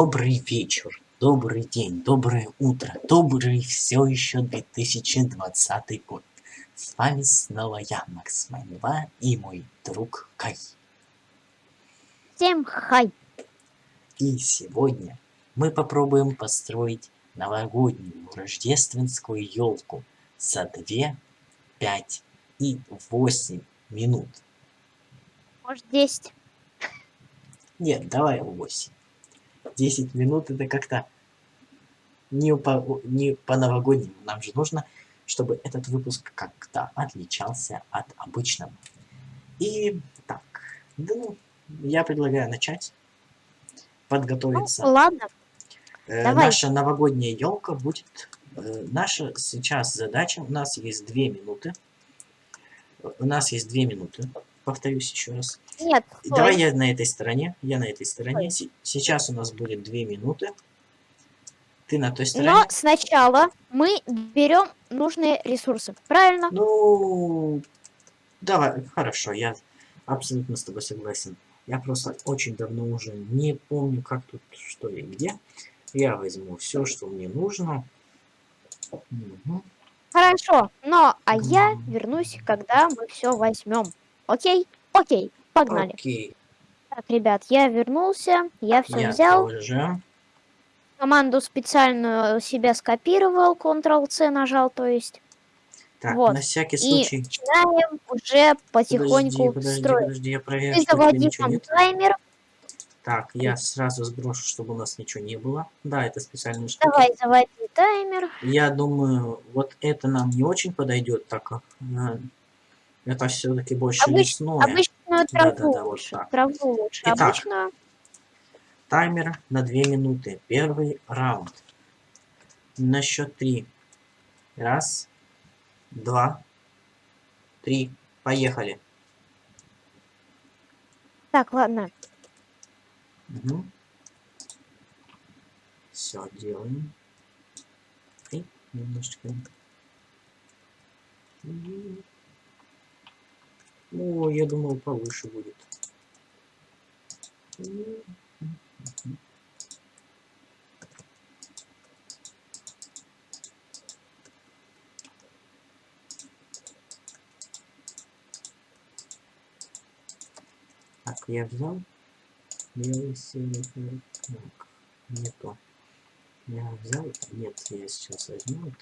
Добрый вечер, добрый день, доброе утро, добрый все еще 2020 год. С вами снова я, Макс Майнва, и мой друг Кай. Всем хай! И сегодня мы попробуем построить новогоднюю рождественскую елку за 2, 5 и 8 минут. Может 10. Нет, давай 8. 10 минут это как-то не по, не по новогоднему. Нам же нужно, чтобы этот выпуск как-то отличался от обычного. И так, да ну, я предлагаю начать подготовиться. Ну, ладно. Э, давай. Наша новогодняя елка будет... Э, наша сейчас задача, у нас есть 2 минуты. У нас есть 2 минуты, повторюсь еще раз. Нет. Давай я на этой стороне, я на этой стороне. Се- Сейчас у нас будет 2 минуты. Ты на той стороне. Но сначала мы берем нужные ресурсы. Правильно? Ну, давай, хорошо, я абсолютно с тобой согласен. Я просто очень давно уже не помню, как тут, что и где. Я возьму все, что мне нужно. Мгм. Хорошо. Но а я вернусь, когда мы все возьмем. Окей? Окей. Погнали. Окей, Так, ребят, я вернулся. Я все я взял. тоже. Команду специальную себя скопировал. Ctrl-C нажал, то есть. Так, Вот. на всякий И случай. начинаем уже Подожди, потихоньку подожди, строить. подожди, я проверю, Ты заводи там нет. таймер. Так, я сразу сброшу, чтобы у нас ничего не было. Да, это специальная штука. Давай, заводи таймер. Я думаю, вот это нам не очень подойдет, так как э, это все-таки больше Обыч- лесное. Обычную траву Да-да-да, вот лучше. так. Траву лучше. Итак. Обычную. Таймер на 2 минуты. Первый раунд. На счет 3. Раз, два, три. Поехали. Так, ладно. Все, делаем. И немножечко. О, я думал, повыше будет. Так, я взял. Белый, синий. Так, не то. Я взял. Нет, я сейчас возьму.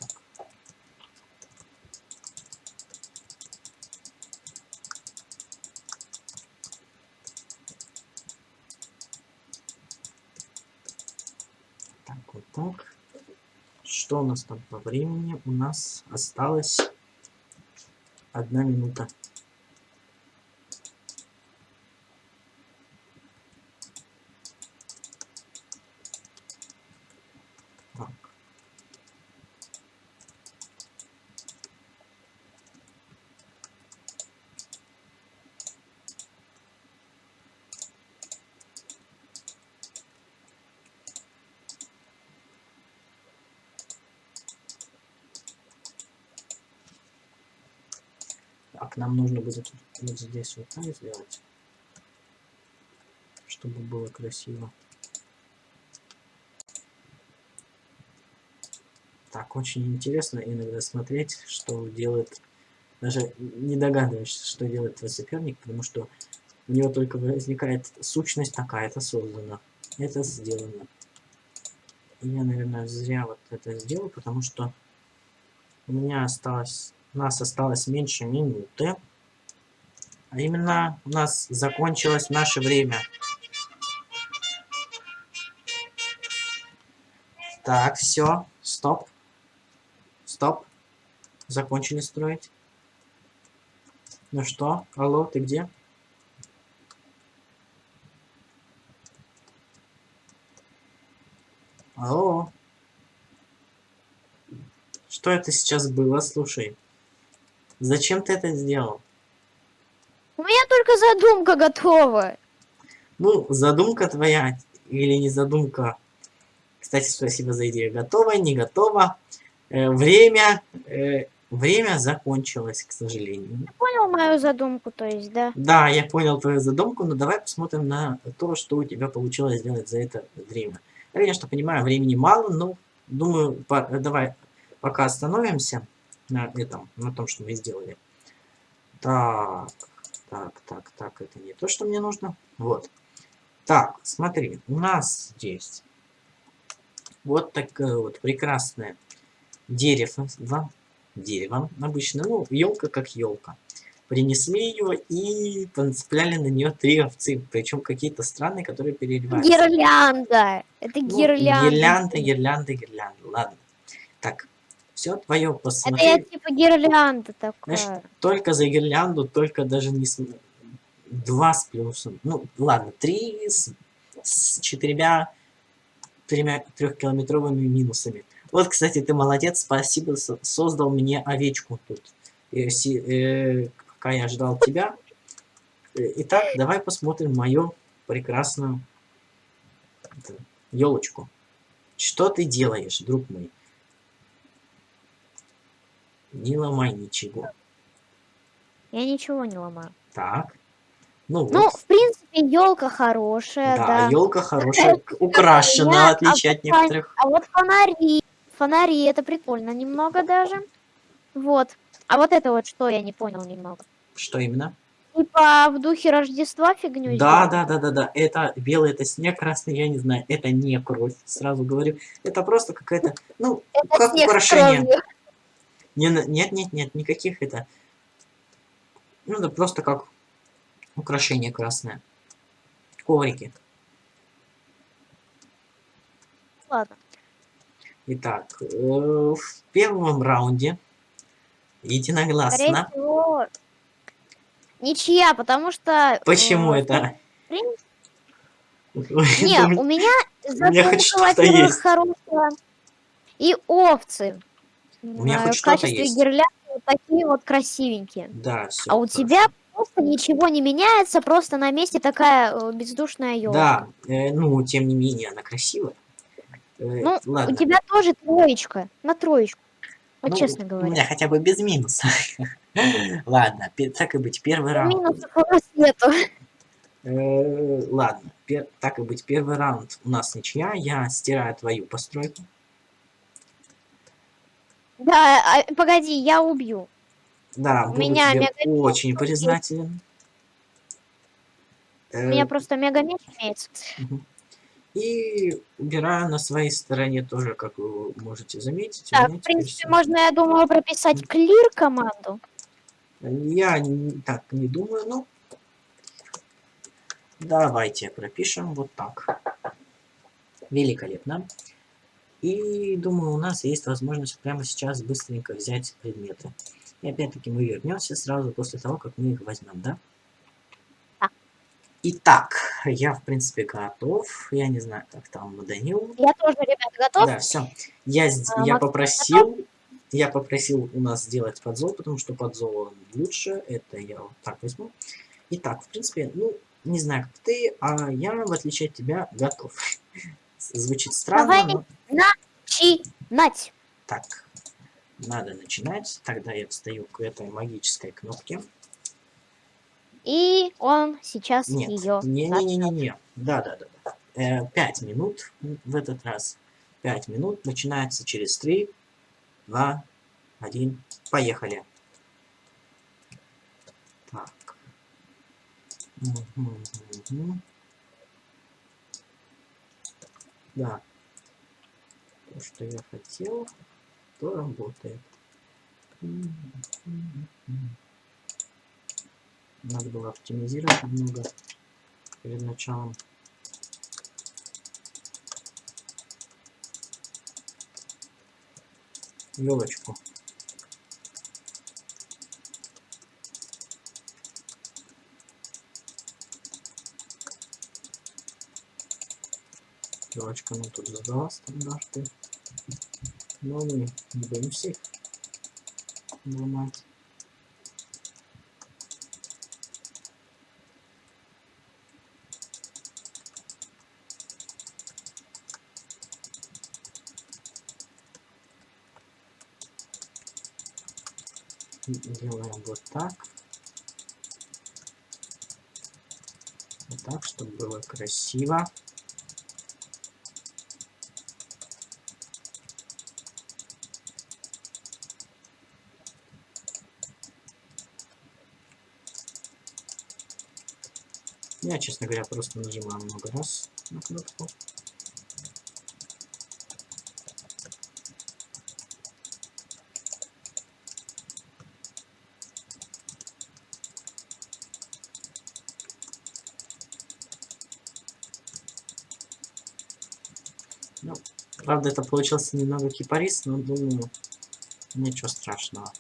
Так, вот так. Что у нас там по времени? У нас осталось одна минута. Так. Так, нам нужно будет вот здесь вот так сделать, чтобы было красиво. Так, очень интересно иногда смотреть, что делает... Даже не догадываешься, что делает твой соперник, потому что у него только возникает сущность такая-то создана. Это сделано. Я, наверное, зря вот это сделал, потому что у меня осталось... У нас осталось меньше минуты. А именно у нас закончилось наше время. Так, все, стоп. Стоп. Закончили строить. Ну что, алло, ты где? Алло. Что это сейчас было, слушай? Зачем ты это сделал? У меня только задумка готова. Ну, задумка твоя или не задумка. Кстати, спасибо за идею. Готово, не готово. Э, время, э, время закончилось, к сожалению. Понял мою задумку, то есть, да? Да, я понял твою задумку, но давай посмотрим на то, что у тебя получилось сделать за это время. Я, конечно, понимаю, времени мало, но думаю, по давай пока остановимся на этом, на том, что мы сделали. Так, так, так, так, это не то, что мне нужно. Вот. Так, смотри, у нас здесь вот такое вот прекрасное дерево, дерево обычно, ну, елка как елка. Принесли ее и понцепляли на нее три овцы, причем какие-то странные, которые переливаются. Гирлянда. Это Ну, гирлянда. гирлянда, гирлянда, гирлянда. Ладно. Так, все твое Это посмотри. я типа гирлянда такая. Знаешь, только за гирлянду, только даже не с... Два с плюсом. Ну, ладно, три с, с четырьмя, тремя трехкилометровыми минусами. Вот, кстати, ты молодец, спасибо, со- создал мне овечку тут. Э, си- э, пока я ждал тебя. Э, Итак, давай посмотрим мою прекрасную елочку. Что ты делаешь, друг мой? Не ломай ничего. Я ничего не ломаю. Так. Ну, Ну, вот. в принципе, елка хорошая, Да, да. елка хорошая, украшена, отличие от некоторых. А вот фонари, фонари, это прикольно немного даже. Вот. А вот это вот что, я не понял немного. Что именно? Типа в духе Рождества фигню Да, сделали? да, да, да, да. Это белый, это снег, красный, я не знаю. Это не кровь, сразу говорю. Это просто какая-то, ну, Это как украшение. кровью. Не, нет, нет, нет, никаких это. Ну, это просто как украшение красное. Коврики. Ладно. Итак, э, в первом раунде Скорее единогласно. всего, ничья, потому что... Почему э, это? в принципе, Не, у меня меня хоть задумка, что-то есть. хорошая. И овцы. У меня хоть в что-то качестве есть. гирлянды вот такие вот красивенькие. Да, все. А у тебя просто ничего не меняется, просто на месте такая э, бездушная елка. Да, э, ну, тем не менее, она красивая. Э, Ну, ладно. У тебя тоже троечка, на троечку. Вот Ну, честно У говоря. меня хотя бы без минуса. Ладно, так и быть, первый раунд. Минусов у нас нету. Э, Ладно, так и быть, первый раунд у нас ничья. Я стираю твою постройку. Да, а, погоди, я убью. Да, буду меня тебе мега- очень признателен. У Э, меня просто мега меч имеется. И убираю на своей стороне тоже, как вы можете заметить. меня в принципе, всё. можно, я думаю, прописать клир команду. Я не- так не думаю, но давайте пропишем вот так. Великолепно. И думаю, у нас есть возможность прямо сейчас быстренько взять предметы. И опять-таки мы вернемся сразу после того, как мы их возьмем, да? Да. Итак, я в принципе готов. Я не знаю, как там Данил. Я тоже, ребята, готов? Да, все. Я, А, я попросил, я попросил у нас сделать подзол, потому что подзол лучше. Это я вот так возьму. Итак, в принципе, ну, не знаю, как ты, а я, в отличие от тебя, готов. Звучит странно, Давай. но Начинать. так. Надо начинать. Тогда я встаю к этой магической кнопке. И он сейчас Нет, ее. не-не-не-не-не. Да-да-да. Э, Пять минут в этот раз. Пять минут начинается через три, два, один. Поехали. Так. Мгм, мгм. Да. То, что я хотел, то работает. Надо было оптимизировать немного перед началом. Елочку. Елочка нам тут задала стандарты. Но мы не боимся их ломать. делаем вот так. Вот так, чтобы было красиво. Я, честно говоря, просто нажимаю много раз на кнопку. Ну, правда, это получился немного кипарис, но думаю, ничего страшного.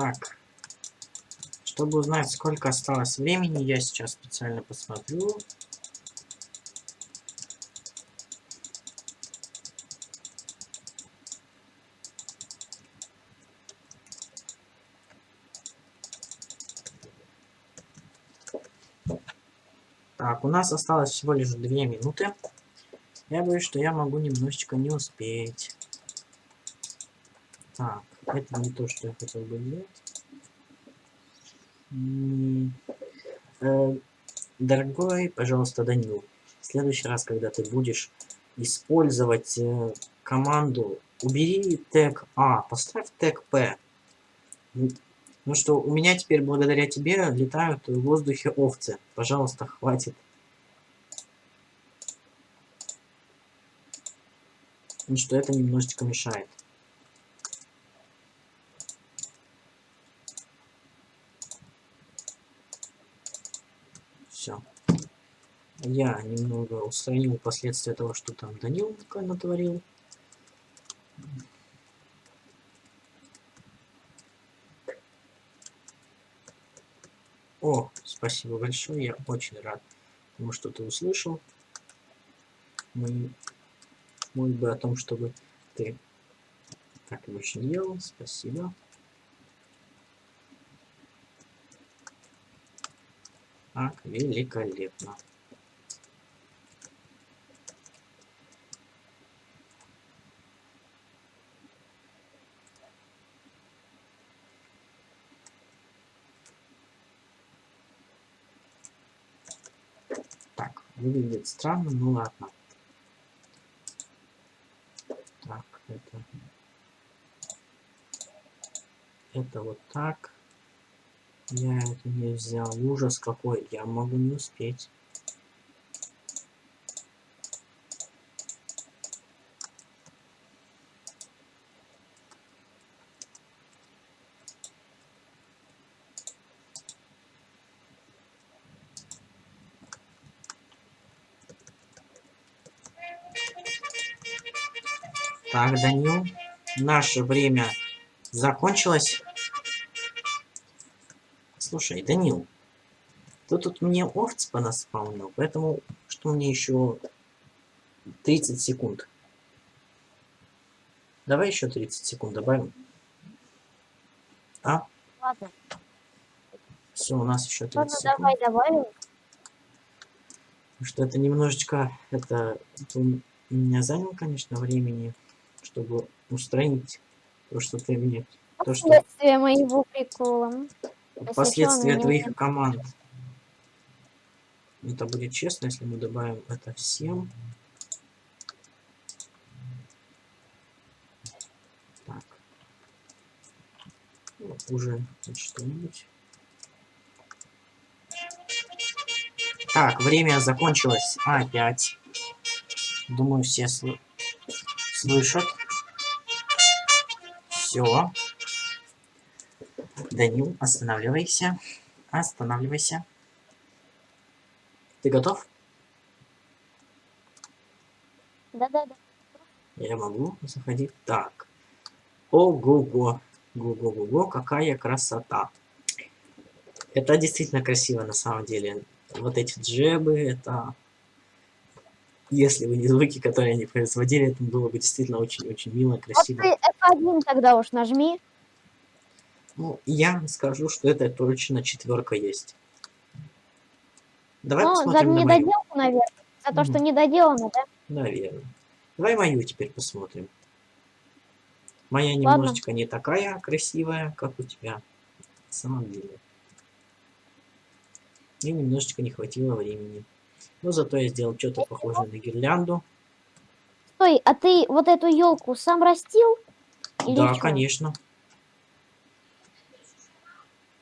Так. Чтобы узнать, сколько осталось времени, я сейчас специально посмотрю. Так, у нас осталось всего лишь две минуты. Я боюсь, что я могу немножечко не успеть. Так, это не то, что я хотел бы сделать. М, э, Дорогой, пожалуйста, Данил, в следующий раз, когда ты будешь использовать э, команду, убери тег А, поставь тег П. Ну что, у меня теперь благодаря тебе летают в воздухе овцы. Пожалуйста, хватит. Потому что это немножечко мешает. Все. Я немного устранил последствия того, что там Данил натворил. О, спасибо большое, я очень рад тому, что ты услышал. Мои мольбы о том, чтобы ты так больше не делал. Спасибо. Так, великолепно. Так, выглядит странно, ну ладно. Так, это... Это вот так. Я это не взял. Ужас какой. Я могу не успеть. Так, Данил, наше время закончилось. Слушай, Данил, ты тут мне овц понаспаунил, поэтому что мне еще 30 секунд. Давай еще 30 секунд добавим. А? Ладно, Все, у нас еще 30 ладно, секунд. давай добавим. Что это немножечко, это, это у меня заняло, конечно, времени, чтобы устранить то, что ты мне, то, что Последствия моего прикола. Последствия не твоих команд. Это будет честно, если мы добавим это всем. Так. Ну, уже что-нибудь. Так, время закончилось опять. Думаю, все сл- слышат. Все. Данил, останавливайся. Останавливайся. Ты готов? Да-да-да. Я могу заходить. Так. Ого-го. Го-го-го-го, какая красота. Это действительно красиво на самом деле. Вот эти джебы, это... Если бы не звуки, которые они производили, это было бы действительно очень-очень мило, Вот красиво. ты F1 тогда уж нажми. Ну, я скажу, что это точно четверка есть. Давай Ну, за посмотрим на мою. недоделку, наверное. За то, что недоделано, да? Наверное. Давай мою теперь посмотрим. Моя Ладно. немножечко не такая красивая, как у тебя. На самом деле. Мне немножечко не хватило времени. Но зато я сделал что-то похожее на гирлянду. Стой, а ты вот эту елку сам растил? Или да, чё? конечно.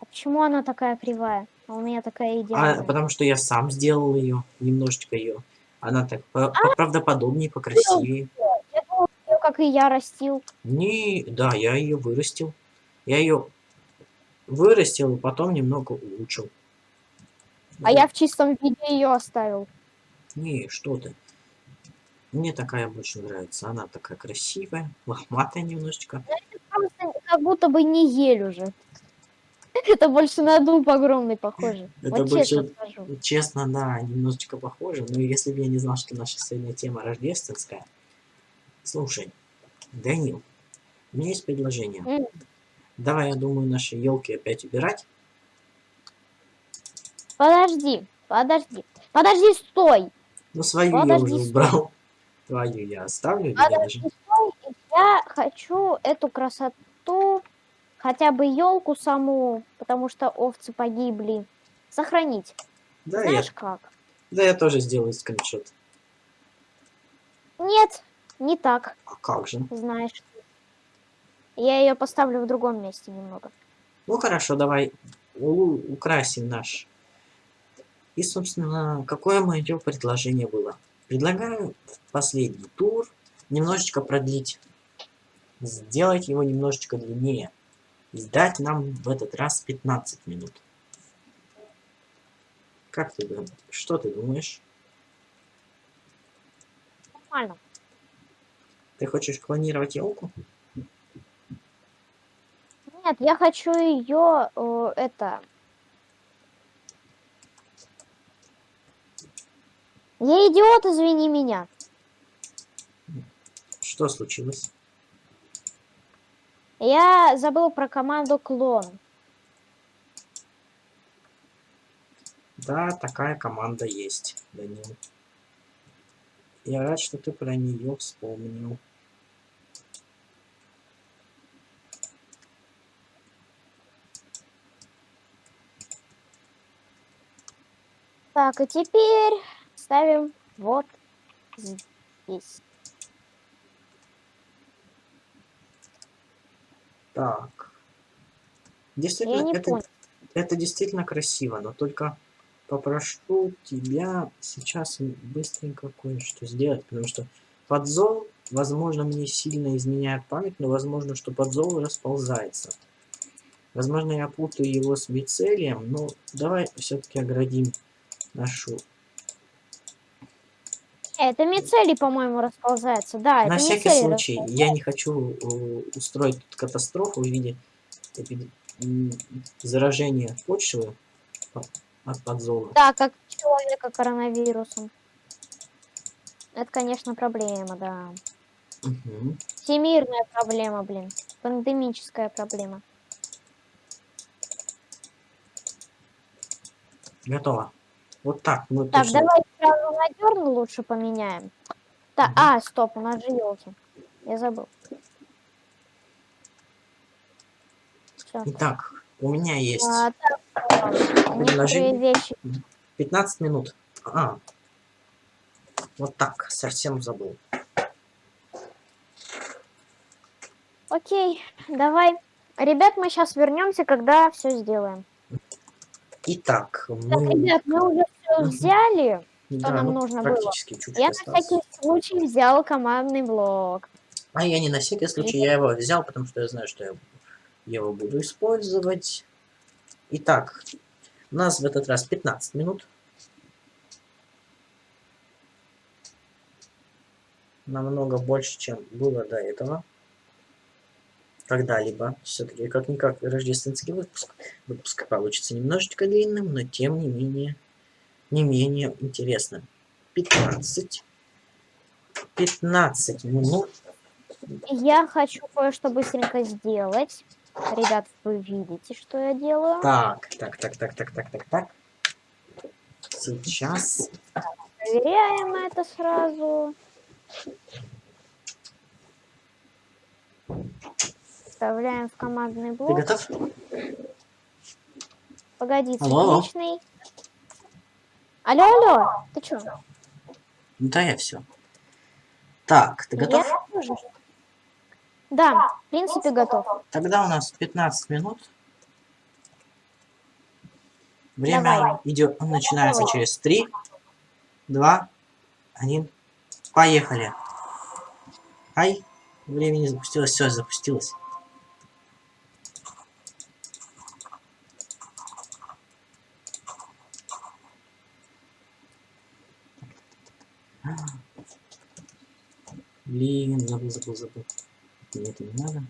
А почему она такая кривая? А у меня такая А, идеальная. потому что я сам сделал ее, немножечко ее. Она так А! по- правдоподобнее, покрасивее. Я думала, её, как и я растил. Не, да, я ее вырастил. Я ее вырастил и потом немного улучшил. А я в чистом виде ее оставил. Не, что ты. Мне такая больше нравится. Она такая красивая, лохматая немножечко. Просто как будто бы не ель уже. Это больше на дуб огромный похоже. Это вот больше- честно скажу. Честно, да, немножечко похоже. Но если бы я не знал, что наша сегодня тема рождественская. Слушай, Данил, у меня есть предложение. М. Давай, я думаю, наши елки опять убирать. Подожди, подожди. Подожди, стой. Ну, свою я Подожди, уже стой. убрал. Твою я оставлю. Подожди, даже- стой. Я хочу эту красоту, хотя бы елку саму, потому что овцы погибли, сохранить. Да, я, Знаешь как? да, я тоже сделаю скриншот. Нет, не так, А как же? знаешь. Я ее поставлю в другом месте немного. Ну хорошо, давай украсим наш. И, собственно, какое мое предложение было? Предлагаю в последний тур немножечко продлить. Сделать его немножечко длиннее. Сдать нам в этот раз 15 минут. Как ты думаешь? Что ты думаешь? Нормально. Ты хочешь клонировать елку? Нет, я хочу ее, это... Я идиот, извини меня. Что случилось? Я забыл про команду клон. Да, такая команда есть, Данил. Я рад, что ты про нее вспомнил. Так, и теперь ставим вот здесь. Так. Действительно, это, понял. это действительно красиво, но только попрошу тебя сейчас быстренько кое-что сделать, потому что подзол, возможно, мне сильно изменяет память, но возможно, что подзол расползается. Возможно, я путаю его с мицелием, но давай все-таки оградим нашу... Э, Это мицелий, по-моему, расползается. Да, На это всякий случай, я не хочу э, устроить тут катастрофу в виде м, заражения почвы по- от подзола. Да, как человека коронавирусом. Это, конечно, проблема, да. Мгм. Всемирная проблема, блин. Пандемическая проблема. Готово. Вот так мы Так, точно- давай сразу на дерн лучше поменяем. Так, а, стоп, у нас же елки. Я забыл. Всё. Итак, у меня есть А, так, Предложение. вещи. 15 минут. А, вот так, совсем забыл. Окей, давай. Ребят, мы сейчас вернемся, когда все сделаем. Итак, Так, мы... ребят, мы уже все взяли. да, нам ну, нужно было? практически чуть-чуть Я на осталось. всякий случай взял командный блок. А я не на всякий случай, я его взял, потому что я знаю, что я его буду использовать. Итак, у нас в этот раз 15 минут. Намного больше, чем было до этого. когда-либо. Все-таки как-никак рождественский выпуск. Выпуск получится немножечко длинным, но тем не менее, не менее интересным. 15. 15 минут. Я хочу кое-что быстренько сделать. Ребят, вы видите, что я делаю? Так, так, так, так, так, так, так, так. Сейчас. Проверяем это сразу. Вставляем в командный Ты блок. готов? Погоди, Алло, алло. Алло, алло, ты чё? Ну да, я все. Так, ты готов? Я тоже. Да, в принципе, готов. Тогда у нас 15 минут. Время Давай. идет, начинается Давай. через 3, 2, 1. Поехали. Ай, время не запустилось, все, запустилось. Блин, забыл, забыл, забыл. Мне это не надо.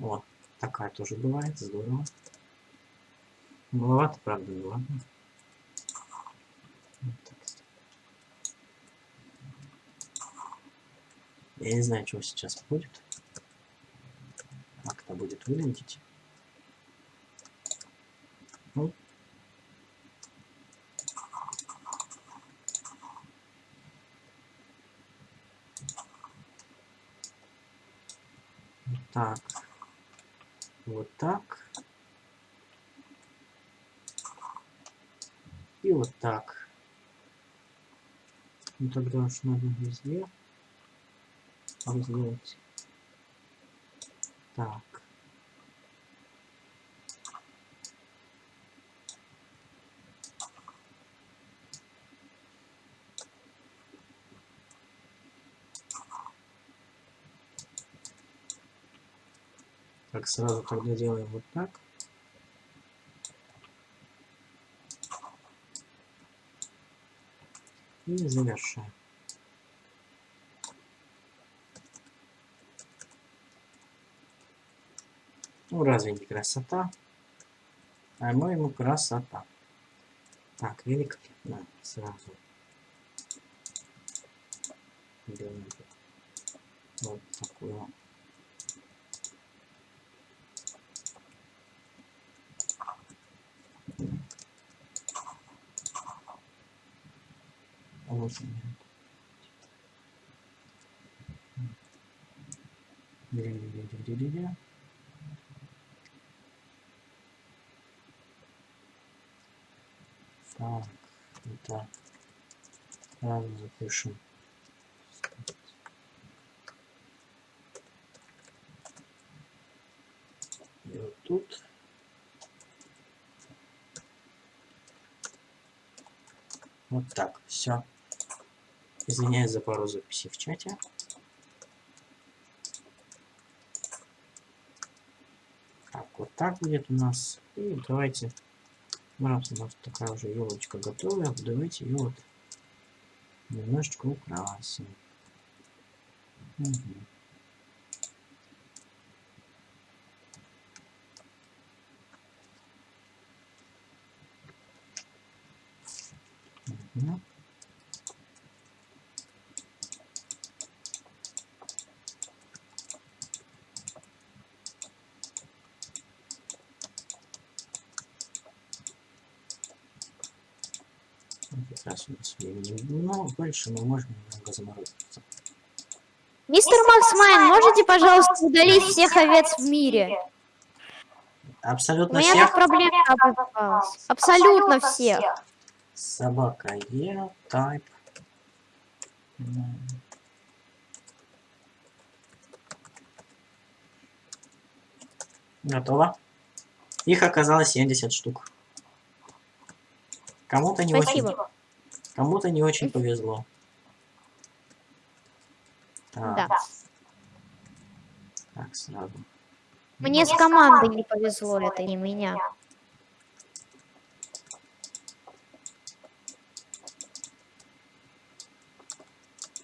О, такая тоже бывает, здорово. Маловато, правда, ну ладно. Вот так. Я не знаю, что сейчас будет. Как это будет выглядеть. Ну. Так. Вот так. И вот так. Ну тогда уж надо везде сделать. Так. Так, сразу тогда делаем вот так. И завершаем. Ну, разве не красота? По-моему, красота. Так, великолепно. Сразу. Делаем вот такую Дя-дя-дя-дя-дя-дя. Так, так. Сразу запишем. И вот тут. Вот так, все. Извиняюсь за пару записей в чате. Так, вот так будет у нас. И давайте, раз у нас такая уже елочка готовая, давайте ее вот немножечко украсим. Мгм. Мгм. Нас времени много больше, мы можем немного заморозиться. Мистер Максмайн, можете, пожалуйста, удалить всех овец в мире? У Абсолютно меня всех. проблема образовалась. Абсолютно всех. Собака Е, type. М. Готово. Их оказалось 70 штук. Кому-то не очень, Спасибо. Кому-то не очень повезло. Так, Да. так сразу. Мне с командой не повезло, это не меня.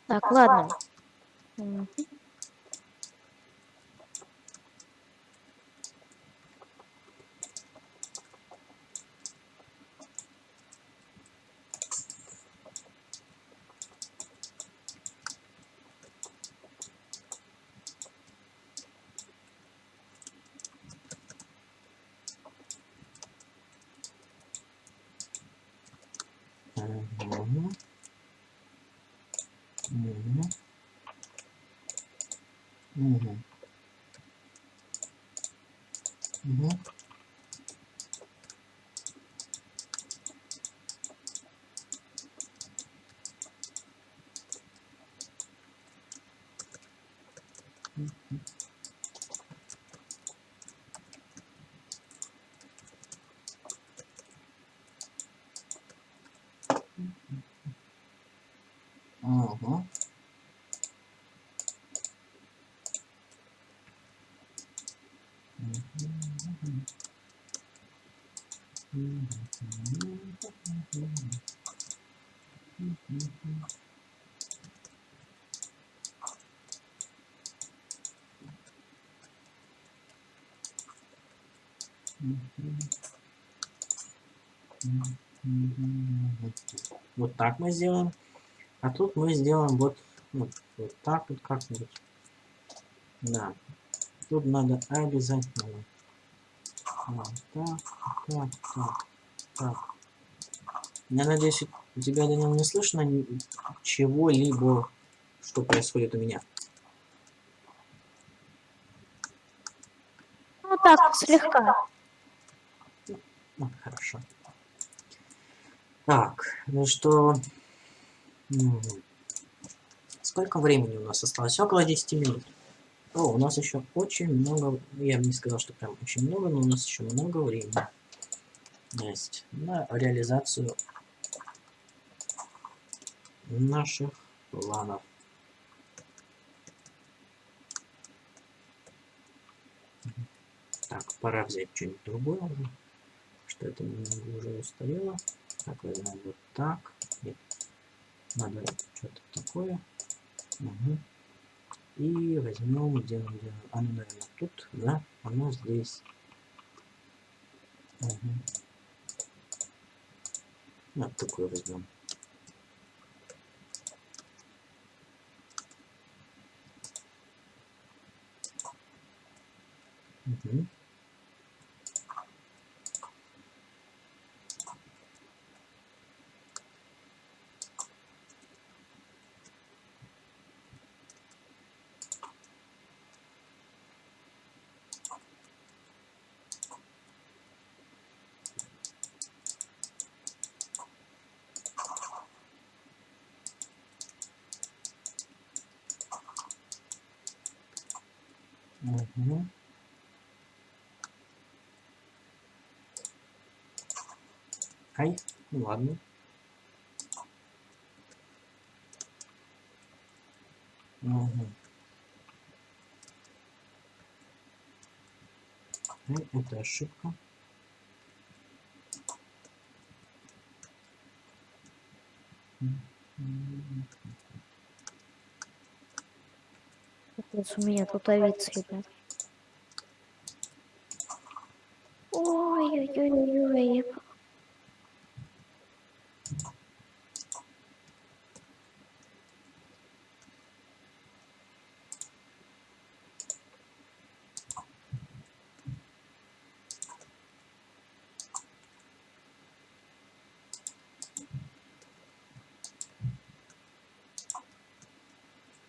Так, ладно. Мгм. Угу. Угу. Угу. Угу. Ага. Вот так мы сделаем. А тут мы сделаем вот, вот, вот так вот как-нибудь. Да. Тут надо обязательно. Вот так, так, так, так. Я надеюсь, у тебя, Данил, не слышно чего-либо, что происходит у меня. Ну так, слегка. Ну, хорошо. Так, ну что... Сколько времени у нас осталось? Около 10 минут. О, у нас еще очень много... Я бы не сказал, что прям очень много, но у нас еще много времени есть на реализацию наших планов. Так, пора взять что-нибудь другое уже. Что это немного уже устарело. Так, возьмем вот так. Нет. Надо что-то такое. Угу. И возьмем, где где оно, оно, наверное, тут, да, оно здесь. Угу. Вот такое возьмем. Угу. Угу. Ай, ну ладно. Угу. Это ошибка. Капец, у меня тут овец, ребят. Ой-ой-ой-ой.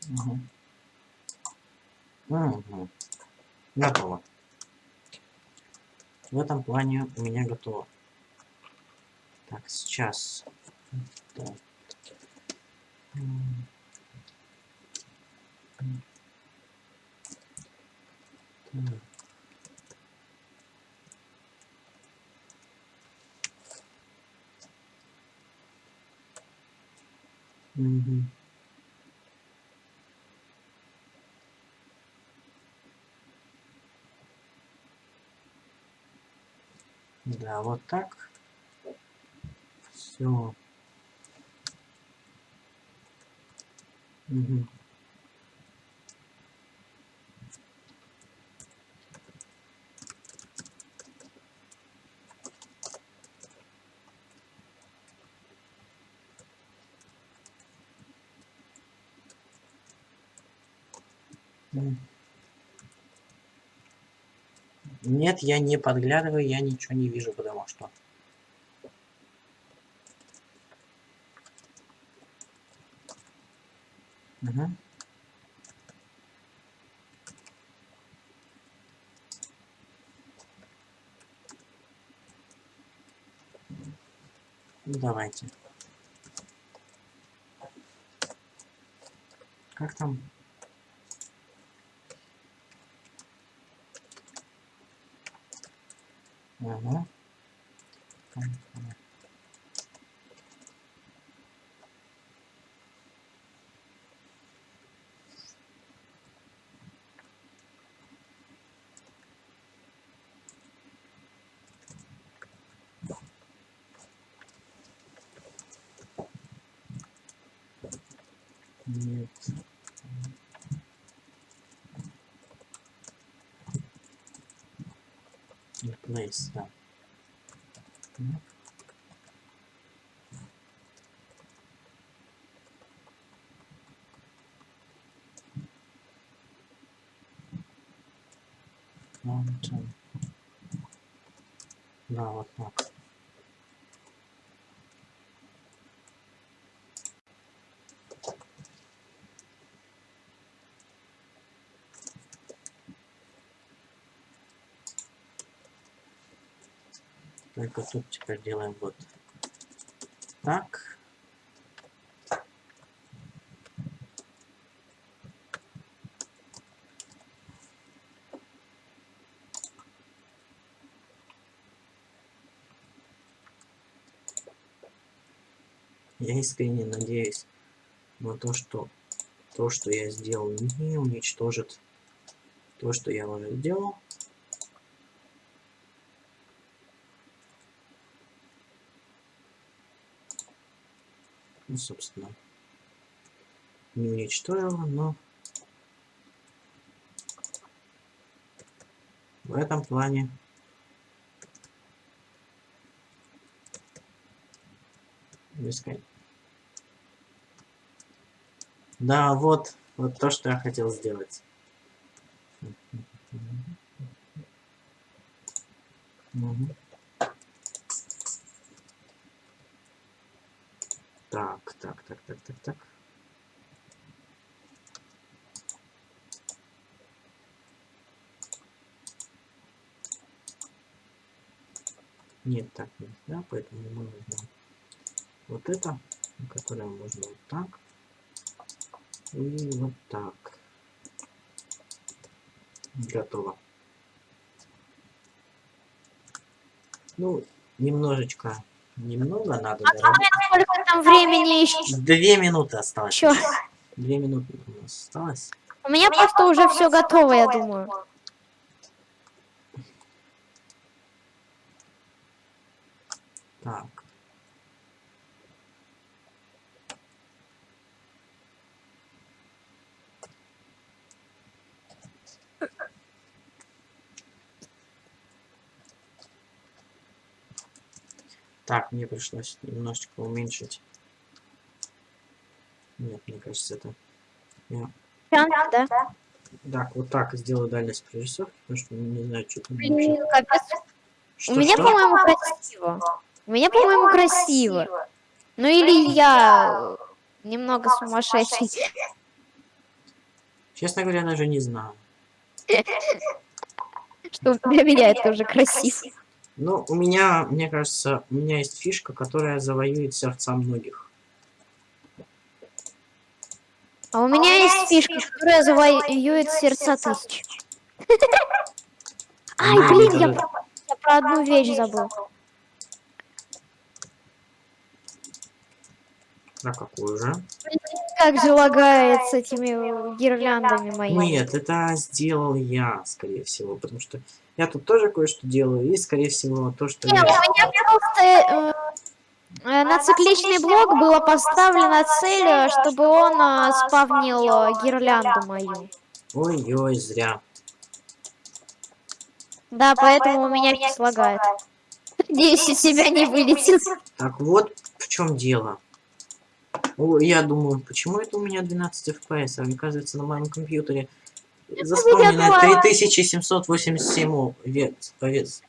Угу. Угу. Готово. В этом плане у меня готово. Так, сейчас. Так. Так. Угу. Да, вот так. Все. Угу. Нет, я не подглядываю, я ничего не вижу, потому что... Мгм. Ну, Давайте. Как там? Ага. Там, там. Нет. Place, да. Mountain. Да, вот так. Только тут теперь делаем вот так. Я искренне надеюсь на то, что то, что я сделал, не уничтожит то, что я уже сделал. Ну, собственно, не уничтожила, но в этом плане. Да, вот, вот то, что я хотел сделать. Мгм. Так, так, так, так, так, так. Нет, так нельзя, поэтому мы возьмем вот это, которое можно вот так. И вот так. Готово. Ну, немножечко, немного надо доработать. Сколько там времени еще? Две минуты осталось. Чё? Две минуты у нас осталось. У меня просто уже все готово, я думаю. Так. Так, мне пришлось немножечко уменьшить. Нет, мне кажется, это... Я... Да? Так, вот так сделаю дальность прорисовки, потому что не знаю, что там Блин, вообще. капец. Что, У меня, по-моему, красиво. У меня, по-моему, красиво. Ну или я э, немного сумасшедший. Честно говоря, даже не знаю. Что для меня это уже красиво. Ну, у меня, мне кажется, у меня есть фишка, которая завоюет сердца многих. А у меня есть фишка, которая завоюет сердца тысяч. Ай, блин, я даже- про, я про одну вещь забыл. А какую же? Как же лагает с этими гирляндами моими. Нет, это сделал я, скорее всего, потому что я тут тоже кое-что делаю, и, скорее всего, то, что Не, у я... меня просто э, э, на цикличный блок была поставлена цель, чтобы он э, спавнил э, гирлянду мою. Ой-ой, зря. Да, поэтому у меня не лагает. Надеюсь, из себя не вылетит. Так вот в чем дело. Я думаю, почему это у меня 12 FPS, а оказывается на моем компьютере заспомнено думала- 3787 овец. овец.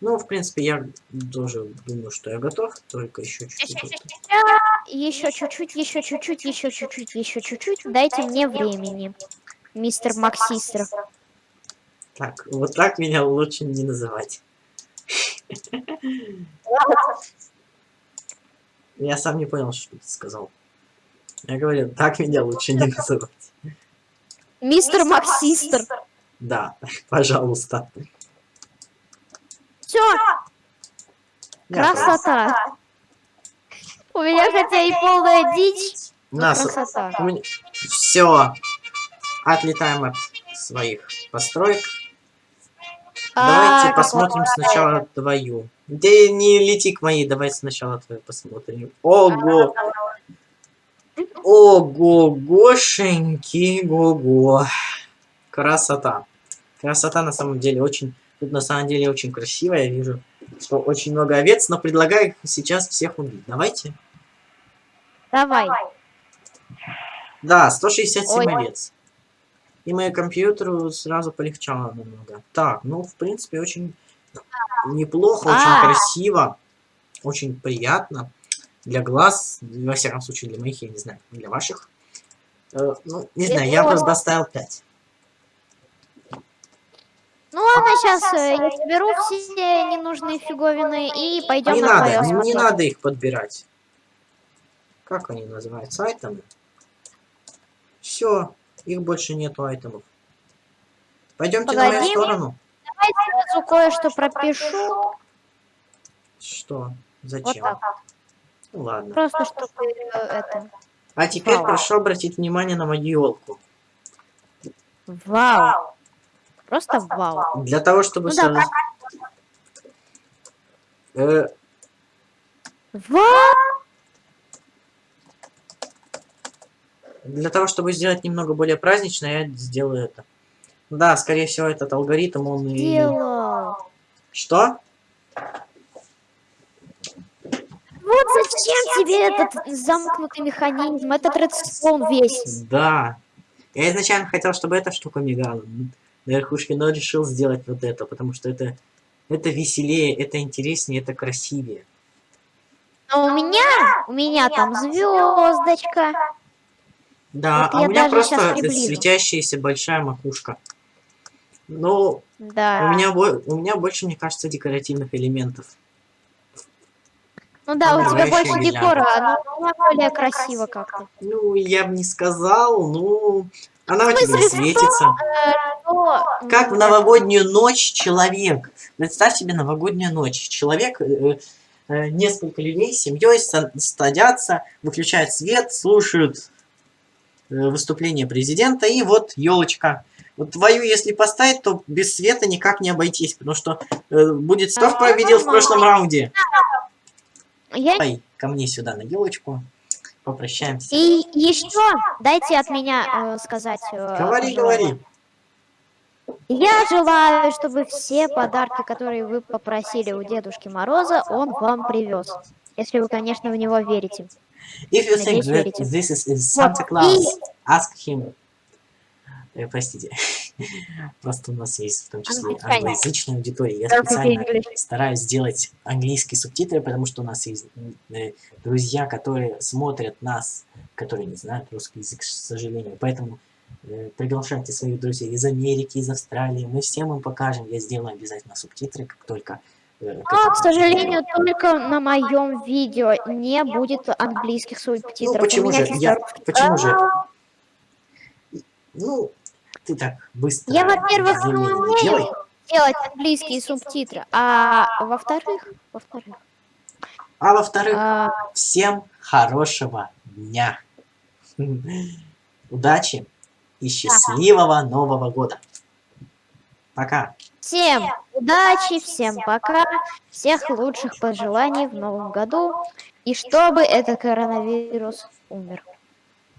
Ну, в принципе, я тоже думаю, что я готов, только еще чуть-чуть. Еще чуть-чуть, еще чуть-чуть, еще чуть-чуть, еще чуть-чуть. Дайте мне времени, мистер Максистер. Так, вот так меня лучше не называть. Я сам не понял, что ты сказал. Я говорю, так меня лучше не называть. Мистер Максистер. Да, пожалуйста. Все, красота. У меня хотя и полная дичь, нас красота. все. Отлетаем от своих построек. А, Давайте как посмотрим сначала твою. Да не лети к моей, давай сначала твою посмотрим. Ого! Ого, гошеньки, го-го. Красота. Красота на самом деле очень... Тут на самом деле очень красиво, я вижу, что очень много овец, но предлагаю их сейчас всех убить. Давайте. Давай. Да, 167 Ой. овец. И моему компьютеру сразу полегчало немного. Так, ну, в принципе, очень неплохо, очень А. красиво, очень приятно. Для глаз, во всяком случае, для моих, я не знаю, для ваших. Э, ну, не знаю, я просто поставил 5. Ну ладно, сейчас я соберу все ненужные фиговины и пойдем Не на надо, не, не надо их подбирать. Как они называются? Айтемы? Все, их больше нету айтемов. Пойдемте на мою Погоди. сторону. Давай сразу кое-что пропишу. Что? Вот Зачем? так. Ну ладно. Просто чтобы э, это... А теперь Вау. прошу обратить внимание на мою елку. Вау. Просто вау. Для того, чтобы... Ну да, сразу- Э, Вау! Для того, чтобы сделать немного более празднично, я сделаю это. Да, скорее всего, этот алгоритм, он и... Делал. Что? Вот зачем тебе этот замкнутый механизм, этот редстоун весь? Да. Я изначально хотел, чтобы эта штука мигала на верхушке, но решил сделать вот это, потому что это, это веселее, это интереснее, это красивее. А у меня, у меня там звездочка. Да, Вот а у меня просто светящаяся большая макушка. Ну, Да. у меня, у меня больше, мне кажется, декоративных элементов. Ну да, у тебя больше декора, но у меня более красиво как-то. Ну, я бы не сказал, ну... Она у тебя светится. Но, Как в новогоднюю ночь человек. Представь себе новогоднюю ночь. Человек, э, э, несколько людей с семьей са- садятся, выключают свет, слушают э, выступление президента, и вот елочка. Вот твою, если поставить, то без света никак не обойтись, потому что э, будет кто А, победил в прошлом раунде. Я... Давай ко мне сюда на елочку. Попрощаемся. И еще дайте от меня э, сказать. э, Говори, пожелание. говори. Я желаю, чтобы все подарки, которые вы попросили у Дедушки Мороза, он вам привез. Если вы, конечно, в него верите. If you think that this is, is Santa Claus, ask him. Э, простите. Просто у нас есть в том числе англоязычная аудитория. Я специально стараюсь сделать английские субтитры, потому что у нас есть э, друзья, которые смотрят нас, которые не знают русский язык, к сожалению. Поэтому э, приглашайте своих друзей из Америки, из Австралии. Мы всем им покажем. Я сделаю обязательно субтитры, как только... э, к сожалению, только на моем видео не будет английских субтитров. Ну, почему же? чисто Я, почему же? А, Ну, ты так быстро Я, во-первых, не не делай. умею делать английские субтитры, а во-вторых, во-вторых, А во-вторых, а, всем хорошего дня. Удачи и счастливого Нового года. Пока. Всем удачи, всем пока, всех лучших пожеланий в новом году, и чтобы этот коронавирус умер.